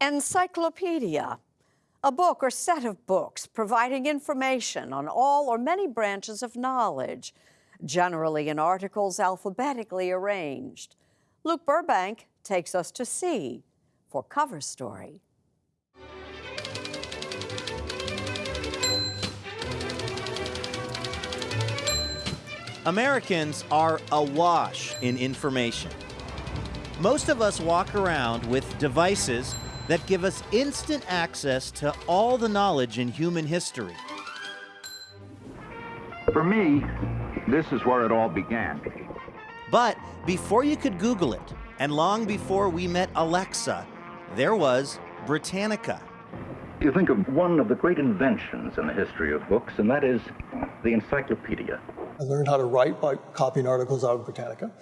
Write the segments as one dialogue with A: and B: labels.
A: Encyclopedia, a book or set of books providing information on all or many branches of knowledge, generally in articles alphabetically arranged. Luke Burbank takes us to sea for cover story.
B: Americans are awash in information. Most of us walk around with devices that give us instant access to all the knowledge in human history.
C: For me, this is where it all began.
B: But before you could Google it, and long before we met Alexa, there was Britannica.
C: You think of one of the great inventions in the history of books, and that is the encyclopedia.
D: I learned how to write by copying articles out of Britannica.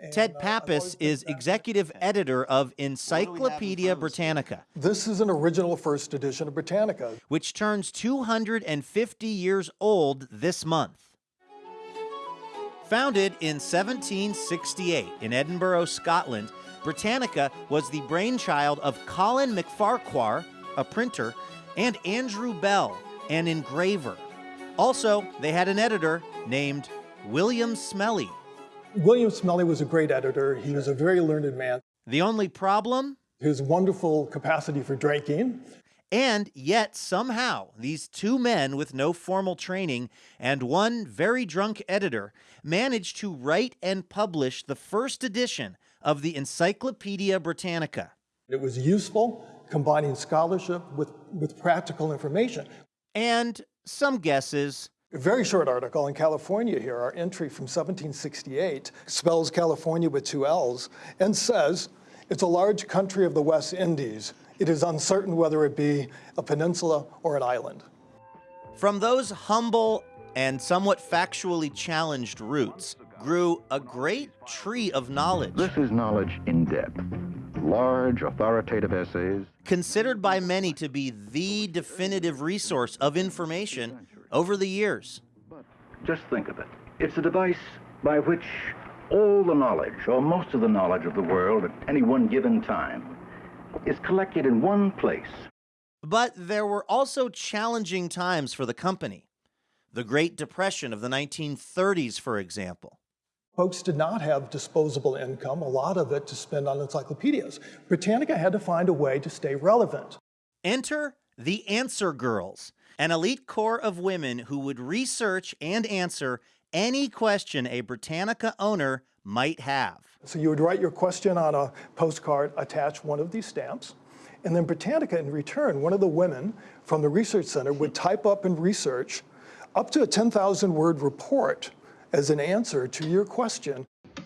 D: And,
B: Ted
D: uh,
B: Pappas
D: always been
B: is
D: fascinated.
B: executive editor of Encyclopedia Britannica,
D: This is an original first edition of Britannica.
B: which turns 250 years old this month. Founded in 1768 in Edinburgh, Scotland, Britannica was the brainchild of Colin McFarquhar, a printer, and Andrew Bell, an engraver. Also, they had an editor named William Smellie.
D: William Smellie was a great editor. He was a very learned man.
B: The only problem?
D: His wonderful capacity for drinking.
B: And yet, somehow, these two men with no formal training and one very drunk editor managed to write and publish the first edition of the Encyclopedia Britannica.
D: It was useful, combining scholarship with, with practical information.
B: And some guesses
D: A very short article in California here, our entry from 1768, spells California with two L's and says, it's a large country of the West Indies. It is uncertain whether it be a peninsula or an island.
B: from those humble and somewhat factually challenged roots grew a great tree of knowledge,
C: This is knowledge in depth. Large, authoritative essays.
B: considered by many to be the definitive resource of information over the years.
C: But just think of it. It's a device by which all the knowledge, or most of the knowledge of the world at any one given time, is collected in one place.
B: But there were also challenging times for the company. The Great Depression of the 1930s, for example.
D: Folks did not have disposable income, a lot of it to spend on encyclopedias. Britannica had to find a way to stay relevant.
B: Enter the Answer Girls, an elite corps of women who would research and answer any question a Britannica owner might have.
D: So you would write your question on a postcard, attach one of these stamps, and then Britannica in return, one of the women from the research center would type up and research up to a 10,000 word report as an answer to your question.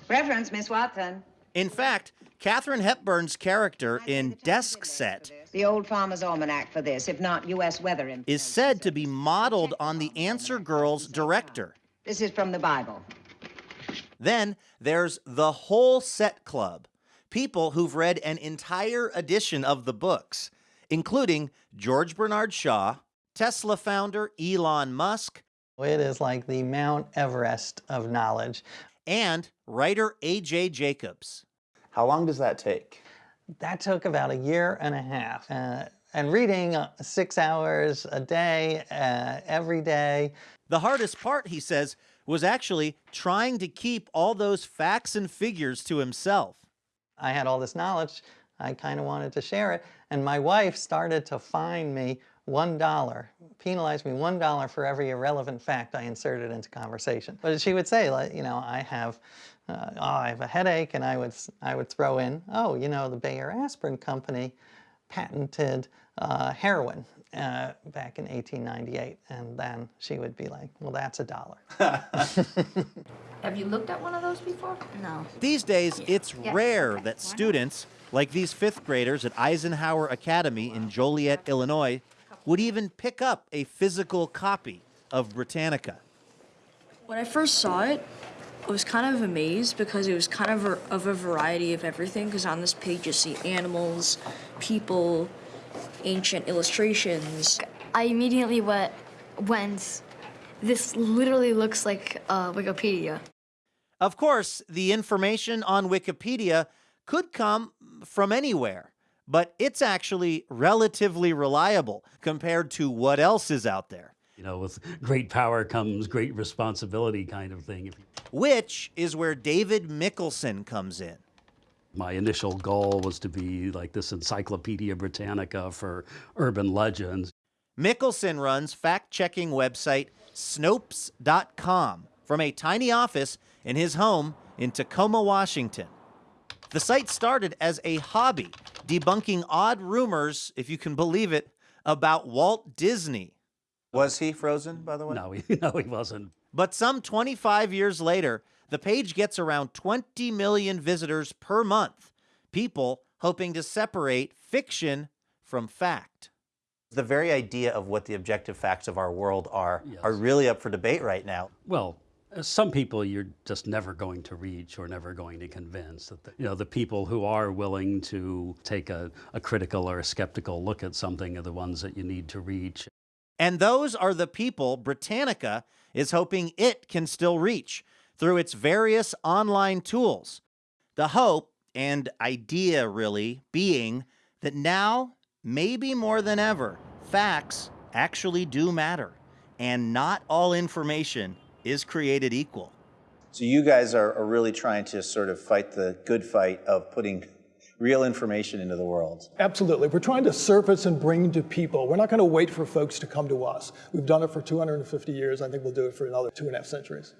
E: Reference, Miss Watson.
B: In fact, Katharine Hepburn's character in Desk Set
E: The Old Farmer's Almanac for this, if not U.S. weather information.
B: is said to be modeled on the Answer Girls director.
E: This is from the Bible.
B: Then there's the whole set club, people who've read an entire edition of the books, including George Bernard Shaw, Tesla founder Elon Musk,
F: It is like the Mount Everest of knowledge.
B: And writer A.J. Jacobs.
G: How long does that take?
F: That took about a year and a half. Uh, and reading uh, six hours a day, uh, every day.
B: The hardest part, he says, was actually trying to keep all those facts and figures to himself.
F: I had all this knowledge. I kind of wanted to share it. And my wife started to find me $1, penalize me $1 for every irrelevant fact I inserted into conversation. But she would say, like, you know, I have, uh, oh, I have a headache, and I would, s- I would throw in, oh, you know, the Bayer Aspirin Company patented uh, heroin uh, back in 1898. And then she would be like, well, that's a dollar.
H: Have you looked at one of those before? No.
B: These days, it's
H: Yeah.
B: rare
H: Okay.
B: that
H: Why not?
B: students, like these fifth graders at Eisenhower Academy in Joliet, Illinois, would even pick up a physical copy of Britannica.
I: When I first saw it, I was kind of amazed because it was kind of a, of a variety of everything. Because on this page you see animals, people, ancient illustrations.
J: I immediately went, went, this literally looks like uh, Wikipedia.
B: Of course, the information on Wikipedia could come from anywhere, but it's actually relatively reliable compared to what else is out there.
K: You know, with great power comes great responsibility kind of thing.
B: Which is where David Mikkelson comes in.
K: My initial goal was to be like this Encyclopedia Britannica for urban legends.
B: Mikkelson runs fact checking website Snopes.com from a tiny office in his home in Tacoma, Washington. The site started as a hobby, debunking odd rumors, if you can believe it, about Walt Disney.
G: Was he frozen, by the way?
K: No, he, no, he wasn't.
B: But some 25 years later, the page gets around 20 million visitors per month, people hoping to separate fiction from fact.
G: The very idea of what the objective facts of our world are
K: Yes.
G: are really up for debate right now.
K: Well, some people you're just never going to reach or never going to convince that the, you know the people who are willing to take a, a critical or a skeptical look at something are the ones that you need to reach.
B: And those are the people Britannica is hoping it can still reach through its various online tools. The hope and idea, really, being that now, maybe more than ever, facts actually do matter, and not all information is created equal.
G: So you guys are, are really trying to sort of fight the good fight of putting real information into the world.
D: Absolutely. We're trying to surface and bring to people. We're not going to wait for folks to come to us. We've done it for 250 years. I think we'll do it for another two and a half centuries.